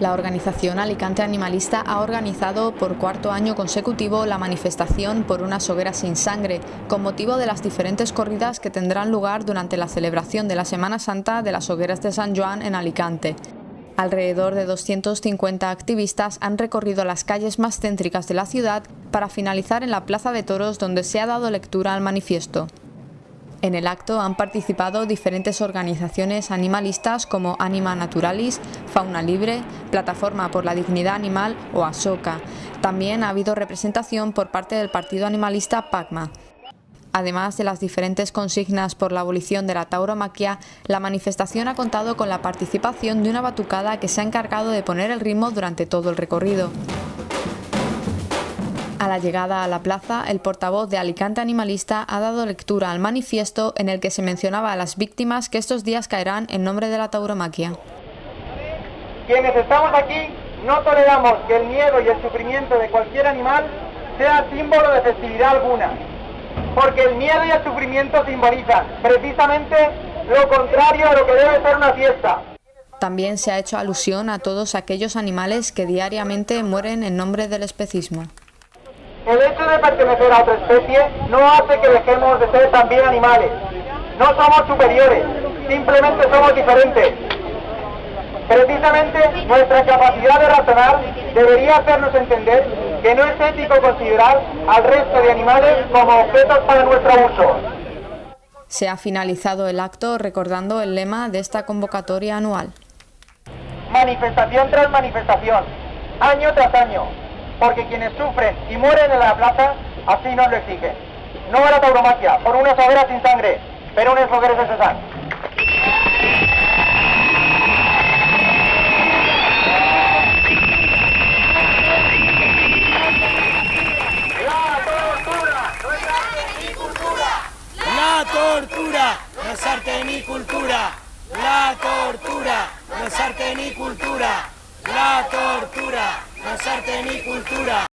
La organización Alicante Animalista ha organizado por cuarto año consecutivo la manifestación por unas hogueras sin sangre, con motivo de las diferentes corridas que tendrán lugar durante la celebración de la Semana Santa de las hogueras de San Joan en Alicante. Alrededor de 250 activistas han recorrido las calles más céntricas de la ciudad para finalizar en la Plaza de Toros donde se ha dado lectura al manifiesto. En el acto han participado diferentes organizaciones animalistas como Anima Naturalis, Fauna Libre, Plataforma por la Dignidad Animal o ASOCA. También ha habido representación por parte del partido animalista PACMA. Además de las diferentes consignas por la abolición de la tauromaquia, la manifestación ha contado con la participación de una batucada que se ha encargado de poner el ritmo durante todo el recorrido. A la llegada a la plaza, el portavoz de Alicante Animalista ha dado lectura al manifiesto en el que se mencionaba a las víctimas que estos días caerán en nombre de la tauromaquia. Quienes estamos aquí no toleramos que el miedo y el sufrimiento de cualquier animal sea símbolo de festividad alguna, porque el miedo y el sufrimiento simbolizan precisamente lo contrario a lo que debe ser una fiesta. También se ha hecho alusión a todos aquellos animales que diariamente mueren en nombre del especismo. El hecho de pertenecer a otra especie no hace que dejemos de ser también animales. No somos superiores, simplemente somos diferentes. Precisamente nuestra capacidad de razonar debería hacernos entender que no es ético considerar al resto de animales como objetos para nuestro uso. Se ha finalizado el acto recordando el lema de esta convocatoria anual. Manifestación tras manifestación, año tras año, porque quienes sufren y mueren en la plaza así nos lo exigen. No a la tauromaquia, por unas hogueras sin sangre, pero unas hogueras de César. La tortura no es arte ni cultura. La tortura no es arte ni cultura. La tortura es arte ni cultura.